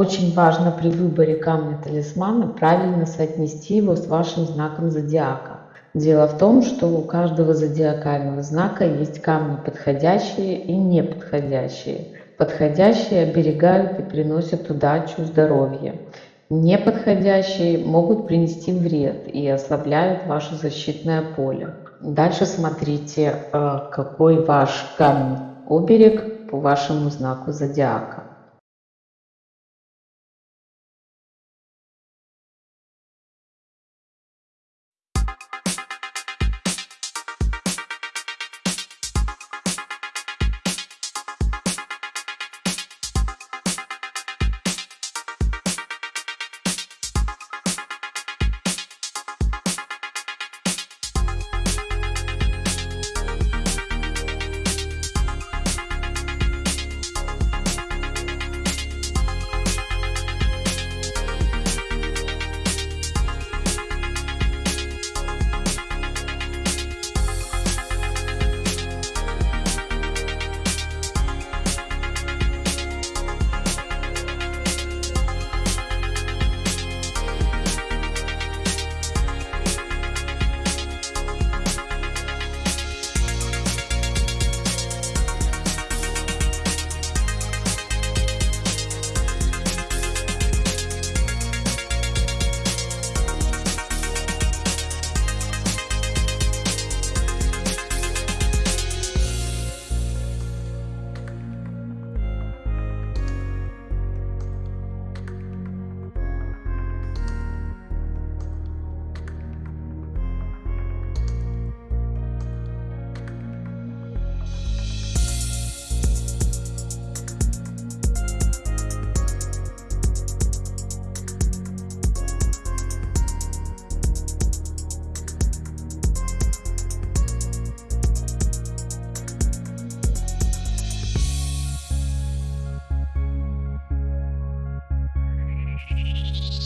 Очень важно при выборе камня талисмана правильно соотнести его с вашим знаком зодиака. Дело в том, что у каждого зодиакального знака есть камни подходящие и неподходящие. Подходящие оберегают и приносят удачу, здоровье. Неподходящие могут принести вред и ослабляют ваше защитное поле. Дальше смотрите, э, какой ваш камень оберег по вашему знаку зодиака. Thank you.